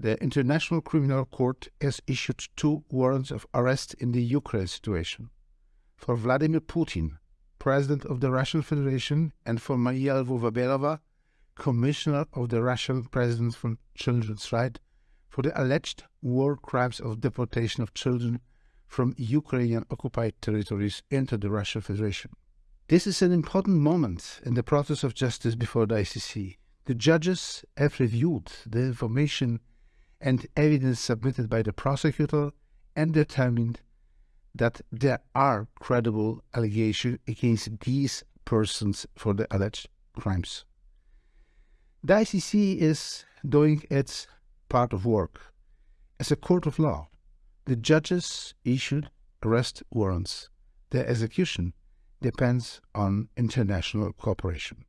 the International Criminal Court has issued two warrants of arrest in the Ukraine situation for Vladimir Putin, President of the Russian Federation, and for Maria Lvova-Belova, Commissioner of the Russian President for Children's Rights, for the alleged war crimes of deportation of children from Ukrainian occupied territories into the Russian Federation. This is an important moment in the process of justice before the ICC. The judges have reviewed the information and evidence submitted by the prosecutor and determined that there are credible allegations against these persons for the alleged crimes. The ICC is doing its part of work. As a court of law, the judges issued arrest warrants. Their execution depends on international cooperation.